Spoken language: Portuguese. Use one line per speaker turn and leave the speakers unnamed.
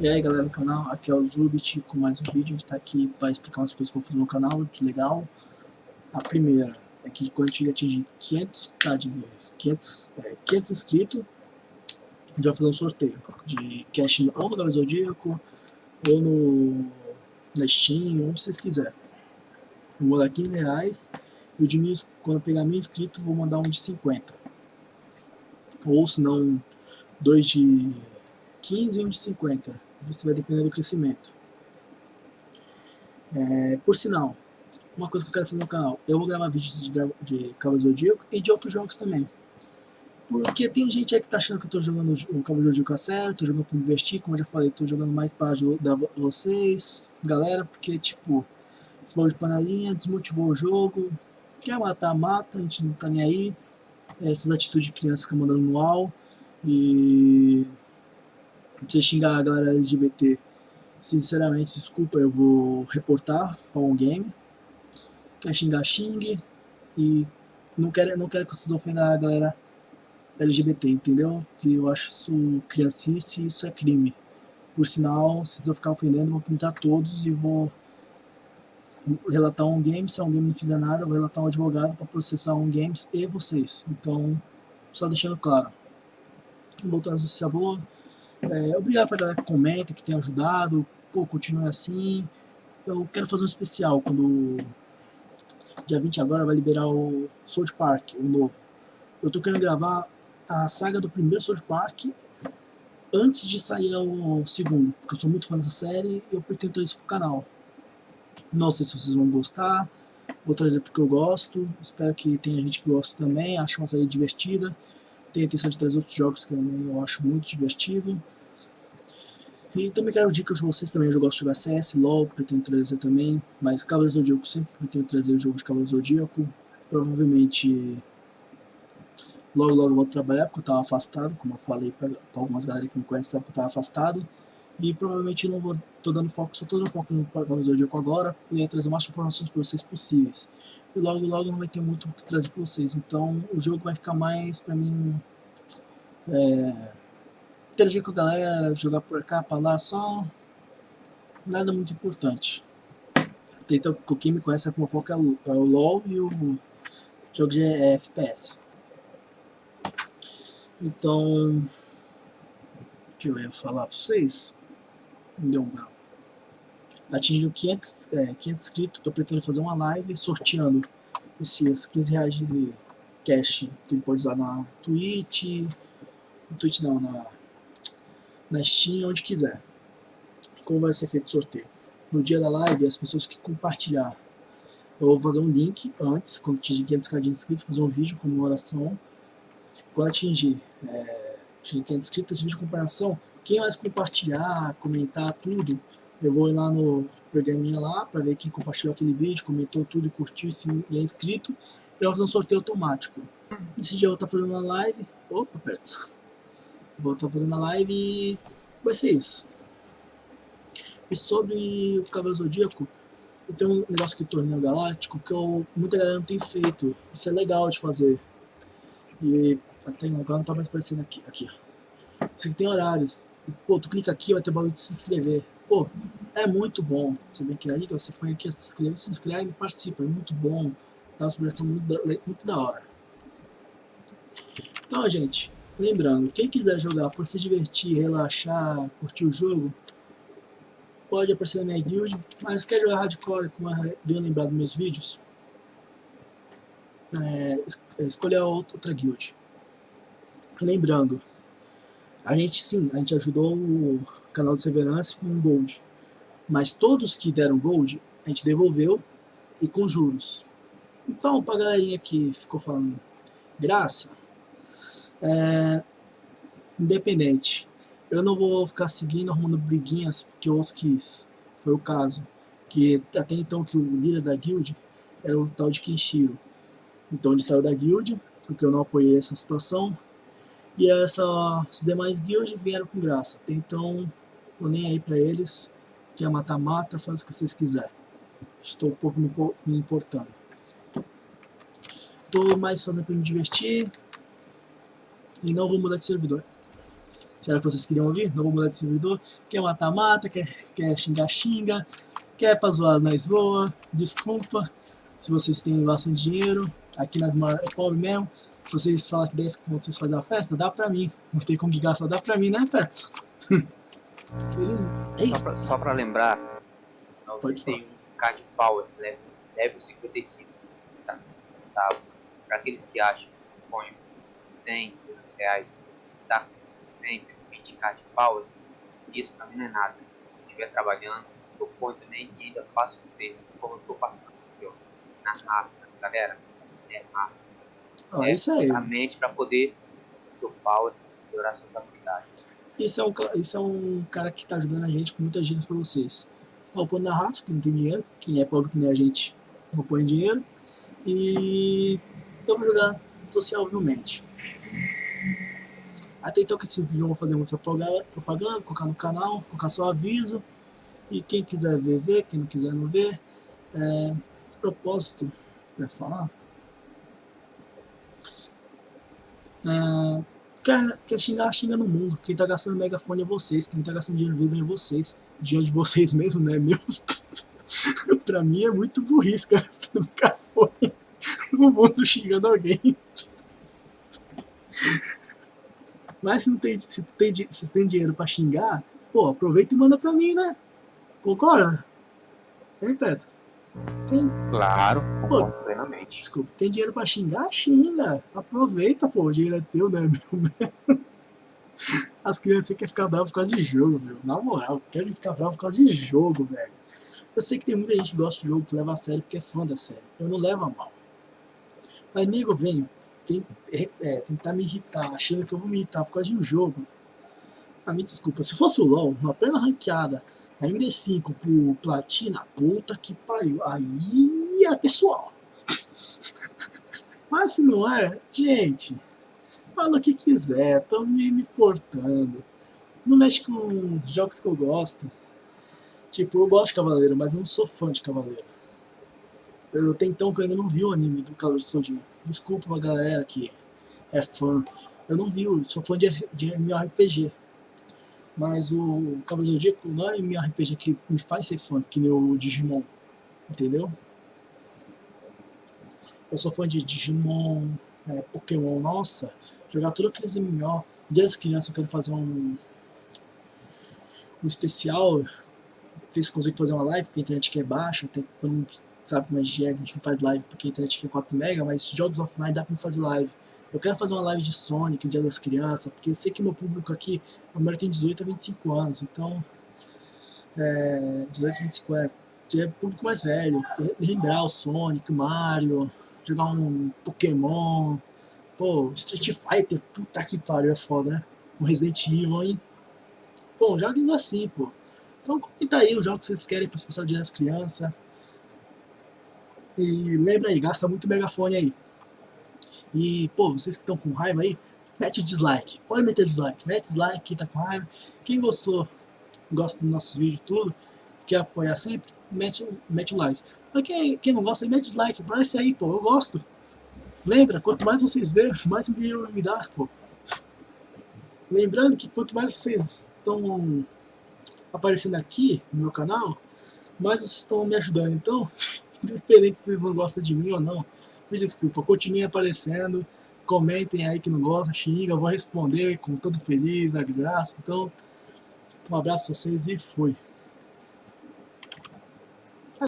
E aí galera do canal, aqui é o Zubit com mais um vídeo, a gente tá aqui para explicar umas coisas que eu fiz no canal, de legal. A primeira é que quando a gente atingir 500, tá, de, 500, é, 500 inscritos, a gente vai fazer um sorteio de cash ou no Galo Zodíaco, ou no Steam, onde vocês quiserem. Vou mandar 15 reais, e o de mil, quando eu pegar mil inscritos, vou mandar um de 50. Ou se não, dois de 15 e um de 50 você vai depender do crescimento. É, por sinal, uma coisa que eu quero fazer no canal, eu vou gravar vídeos de, de Cavaleiro Zodíaco e de outros jogos também. Porque tem gente aí que tá achando que eu tô jogando o Cavaleiro Zodíaco a sério, tô jogando pra investir, como eu já falei, tô jogando mais para ajudar vocês, galera, porque tipo, esse de panelinha desmotivou o jogo, quer matar, mata, a gente não tá nem aí, essas atitudes de criança que mandando no UAU, e você xingar a galera LGBT, sinceramente, desculpa, eu vou reportar para um game. Quer xingar, xingue. E não quero, não quero que vocês ofendam a galera LGBT, entendeu? Que eu acho isso criancice isso é crime. Por sinal, se eu ficar ofendendo, vou pintar todos e vou relatar um game. Se um game não fizer nada, vou relatar um advogado para processar um games e vocês. Então, só deixando claro. Voltando justiça boa. É, obrigado pra galera que comenta, que tem ajudado. Pô, continue assim. Eu quero fazer um especial quando dia 20 agora vai liberar o South Park, o novo. Eu tô querendo gravar a saga do primeiro South Park antes de sair o segundo, porque eu sou muito fã dessa série e eu pretendo trazer isso pro canal. Não sei se vocês vão gostar, vou trazer porque eu gosto, espero que tenha gente que goste também, acho uma série divertida. Tenho a intenção de trazer outros jogos que eu acho muito divertido. E também quero dicas de vocês também, eu gosto de jogar CS, LoL, pretendo trazer também, mas Cavaleiro Zodíaco sempre pretendo trazer o jogo de Cavaleiro Zodíaco. Provavelmente logo logo eu vou trabalhar porque eu estava afastado, como eu falei para algumas galera que me conhecem sabe que eu estava afastado. E provavelmente não vou, tô dando foco, só tô dando foco no Cavaleiro Zodíaco agora, e trazer mais informações para vocês possíveis e logo logo não vai ter muito o que trazer para vocês. Então o jogo vai ficar mais para mim é, interagir com a galera, jogar por cá, para lá, só nada muito importante. Então, quem me conhece como foco é o, é LoL e o jogo de FPS. Então, o que eu ia falar para vocês? Deu um bravo atingindo 500, é, 500 inscritos, eu pretendo fazer uma live sorteando esses 15 reais de cash que ele pode usar na Twitch, no Twitch não, na, na Steam, onde quiser. Como vai ser feito o sorteio? No dia da live, as pessoas que compartilhar, eu vou fazer um link antes, quando atingir 500 k de inscritos, fazer um vídeo com comemoração. Quando atingir, é, atingir 500 inscritos, esse vídeo de comparação, quem mais compartilhar, comentar tudo, eu vou ir lá no programinha lá para ver quem compartilhou aquele vídeo, comentou tudo e curtiu se é inscrito. E eu vou fazer um sorteio automático. Esse dia eu vou estar fazendo uma live. Opa, perto. Vou estar fazendo a live e vai ser isso. E sobre o Cavaleiro Zodíaco, eu tenho um negócio que torneio galáctico que eu, muita galera não tem feito. Isso é legal de fazer. E até agora não tá mais aparecendo aqui. aqui. Isso aqui tem horários. E, pô, tu clica aqui, vai ter bagulho de se inscrever. Pô, é muito bom. Você vem aqui na liga, você põe aqui, se inscreve, se inscreve participa. É muito bom. Dá uma muito, muito da hora. Então, gente, lembrando, quem quiser jogar para se divertir, relaxar, curtir o jogo, pode aparecer na minha guild, mas quer jogar hardcore, como venho lembrar dos meus vídeos, é, escolher outra guild. Lembrando, a gente sim, a gente ajudou o canal de Severance com um Gold. Mas todos que deram Gold, a gente devolveu e com juros. Então, pra galerinha que ficou falando graça, é, independente. Eu não vou ficar seguindo, arrumando briguinhas, porque outros quis. Foi o caso. Que até então que o líder da guild era o tal de Kenshiro. Então ele saiu da guild, porque eu não apoiei essa situação. E essa, esses demais guilds vieram com graça. Então, tô nem aí pra eles. Quer matar, mata, faz o que vocês quiserem. Estou um pouco me, importando. Tô mais fazendo pra me divertir. E não vou mudar de servidor. Será que vocês queriam ouvir? Não vou mudar de servidor. Quer matar, mata. Quer, quer xingar, xinga. Quer pra zoar, nós zoa. Desculpa se vocês têm bastante dinheiro. Aqui nas é pobre mesmo. Se vocês falam que 10 conto vocês fazem a festa, dá pra mim. Não tem como que gastar, dá pra mim, né, Pets?
Beleza? Só pra, só pra lembrar, Pode tem um card power, né? level 55. Tá? tá? Pra aqueles que acham que põe 100, 200 reais, tá? 100, 120 card power, isso pra mim não é nada. Se eu estiver trabalhando, eu ponho também e ainda faço vocês, como eu tô passando aqui, ó, na raça, galera. É raça.
Ah, é isso aí.
Exatamente para poder power melhorar suas habilidades.
Isso é um, isso é um cara que está ajudando a gente com muita gente para vocês. Pondo na raça, porque não tem dinheiro. Quem é pobre que nem a gente não põe dinheiro. E eu vou jogar socialmente. Até então que esse vídeo eu vou fazer muita propaganda, colocar no canal, colocar só aviso. E quem quiser ver, vê. Quem não quiser, não vê. É, propósito, para falar. É, quer, quer xingar, xinga no mundo. Quem tá gastando megafone é vocês. Quem tá gastando dinheiro vida é vocês. Dinheiro de vocês mesmo, né? Meu. pra mim é muito burrice gastando megafone no mundo xingando alguém. Mas se não tem, se tem, se tem dinheiro pra xingar, pô, aproveita e manda pra mim, né? Concorda? Hein, Petros?
Tem... Claro, pô, plenamente.
Desculpa, tem dinheiro pra xingar? Xinga. Aproveita, pô, o dinheiro é teu, né, meu? As crianças querem ficar bravas por causa de jogo, meu. Na moral, querem ficar bravas por causa de jogo, velho. Eu sei que tem muita gente que gosta de jogo, que leva a sério porque é fã da série. Eu não levo a mal. Mas, amigo, vem, tem, é, é, tentar me irritar, achando que eu vou me irritar por causa de um jogo. Ah, me desculpa, se fosse o LoL, na plena ranqueada, a MD5 pro Platina, puta que pariu. Aí é pessoal. Mas se não é, gente, fala o que quiser, tô me, importando. Não mexe com jogos que eu gosto. Tipo, eu gosto de Cavaleiro, mas eu não sou fã de Cavaleiro. Eu até então que eu ainda não vi o anime do Cavaleiro Zodíaco. Desculpa pra galera que é fã. Eu não vi, eu sou fã de, de MMORPG. Mas o Cavaleiro do Zodíaco não é RPG que me faz ser fã, que nem o Digimon. Entendeu? Eu sou fã de Digimon, é, Pokémon, nossa, jogar todos aqueles MMO. Desde as crianças eu quero fazer um, um especial. Ver se consigo fazer uma live, porque a internet aqui é baixa, tem, não sabe como é que é, a gente não faz live porque a internet aqui é 4 MB, mas jogos offline dá pra fazer live. Eu quero fazer uma live de Sonic, Dia das Crianças, porque eu sei que meu público aqui, a maioria tem 18 a 25 anos, então... É, 18 a 25 anos, é público mais velho. Lembrar o Sonic, o Mario, jogar um Pokémon, pô, Street Fighter, puta que pariu, é foda, né? Um Resident Evil, hein? Pô, jogos assim, pô. Então comenta aí os jogos que vocês querem para o Dia das Crianças. E lembra aí, gasta muito megafone aí. E, pô, vocês que estão com raiva aí, mete o dislike. Pode meter dislike. Mete dislike, quem tá com raiva. Quem gostou, gosta dos nossos vídeos tudo, quer apoiar sempre, mete, mete o like. Mas quem, quem não gosta, mete dislike. Parece aí, pô, eu gosto. Lembra, quanto mais vocês verem, mais vídeo me dá, pô. Lembrando que quanto mais vocês estão aparecendo aqui no meu canal, mais vocês estão me ajudando. Então, independente se vocês não gostam de mim ou não, me desculpa, continue aparecendo, comentem aí que não gosta, xinga, eu vou responder com todo feliz, a graça. Então, um abraço pra vocês e fui.